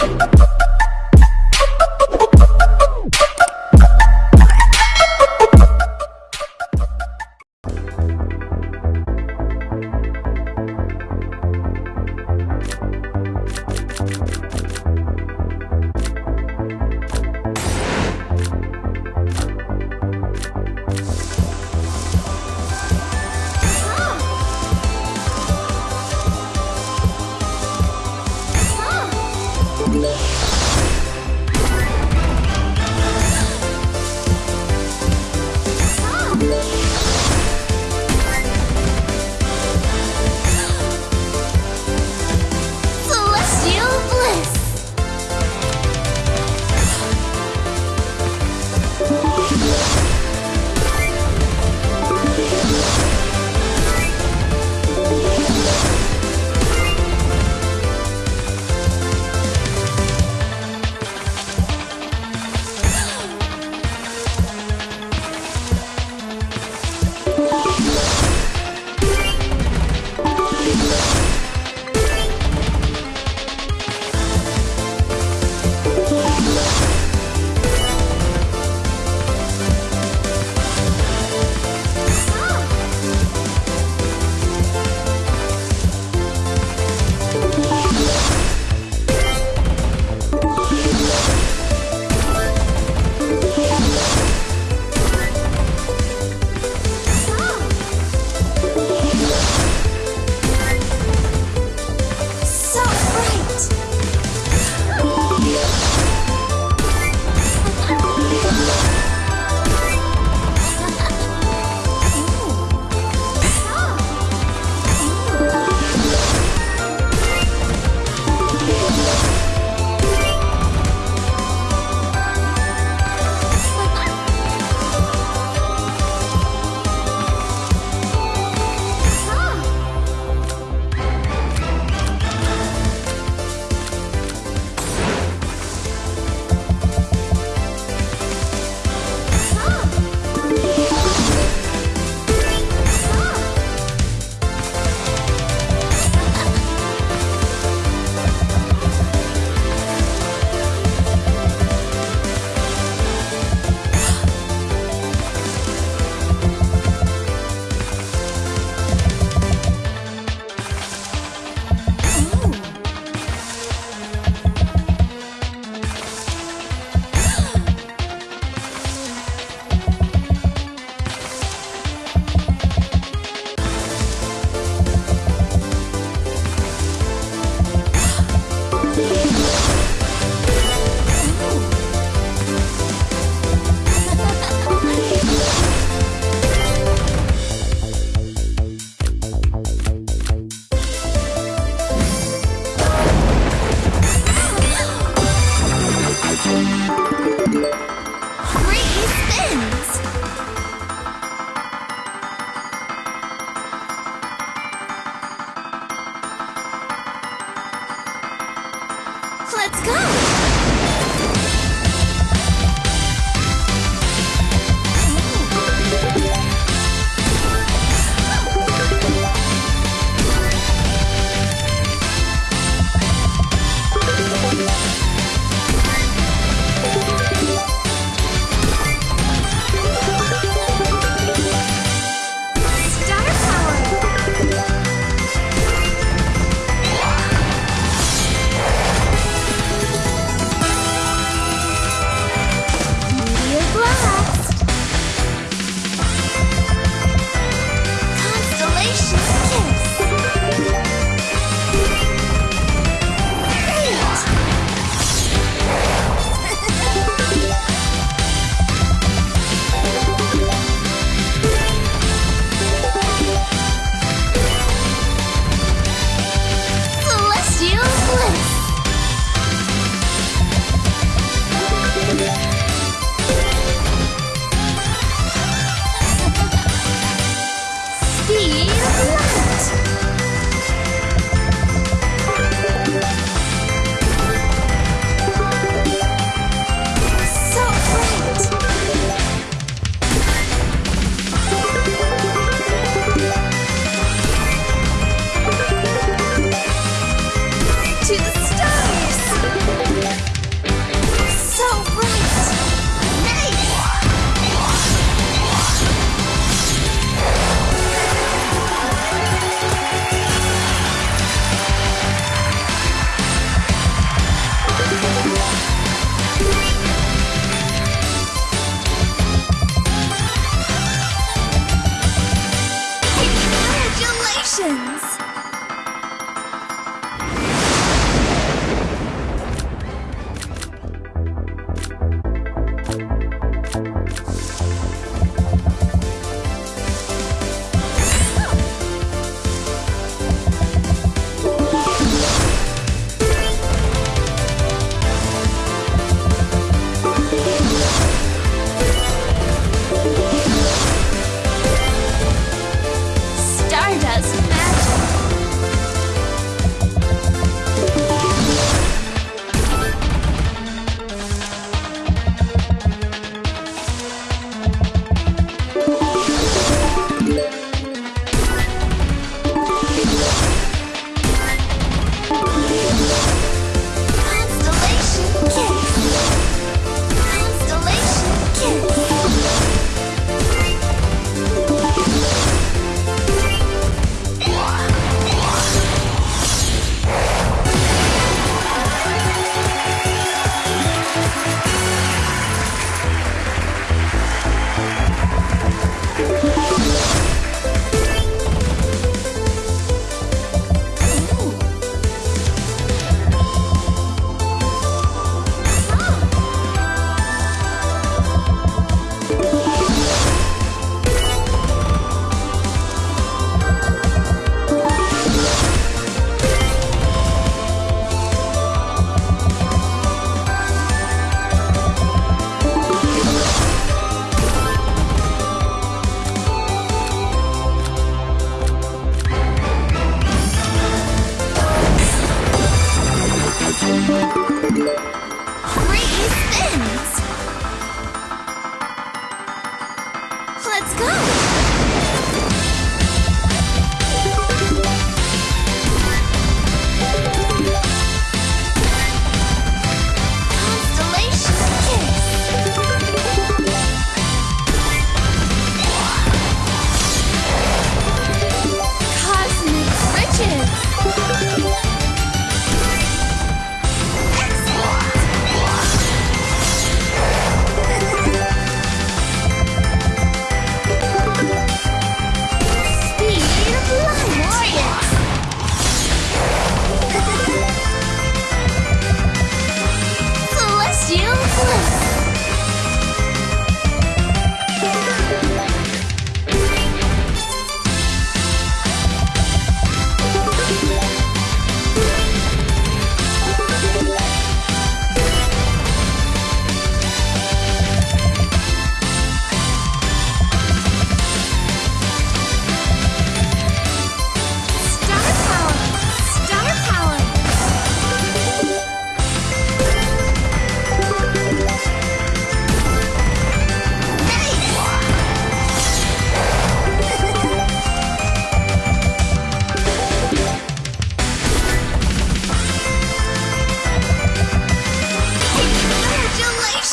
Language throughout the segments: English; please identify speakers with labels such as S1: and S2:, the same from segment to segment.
S1: Bye.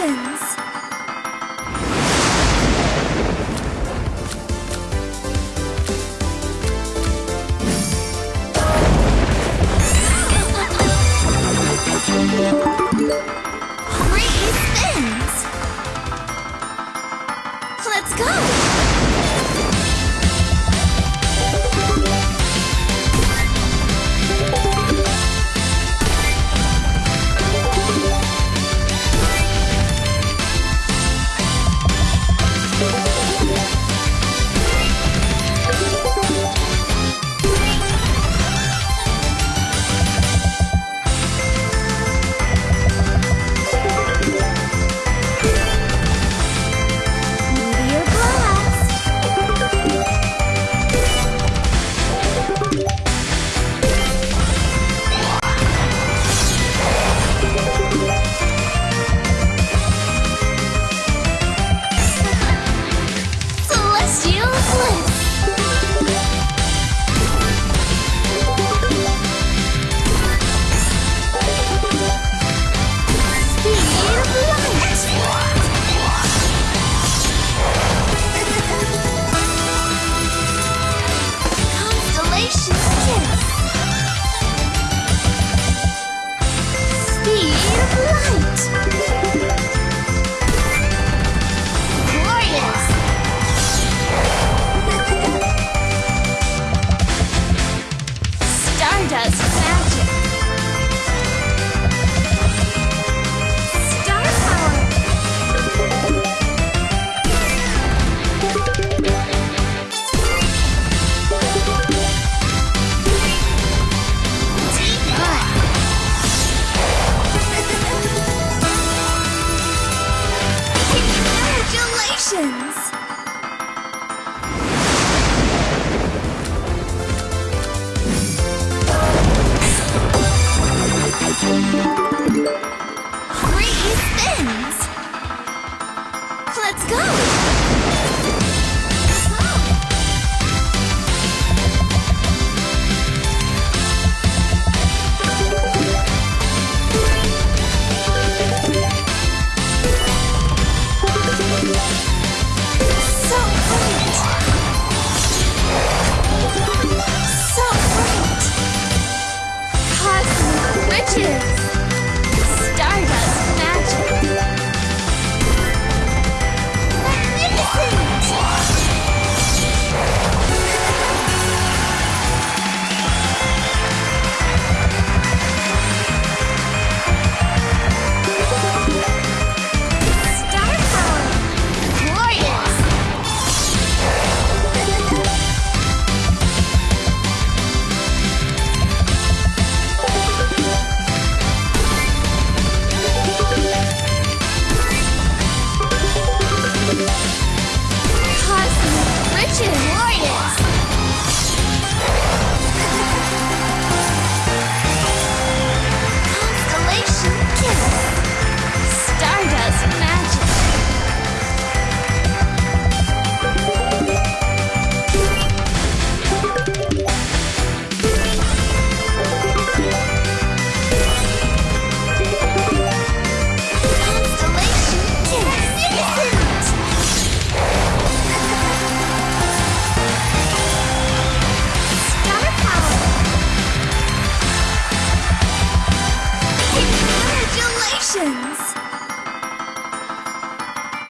S1: Vision.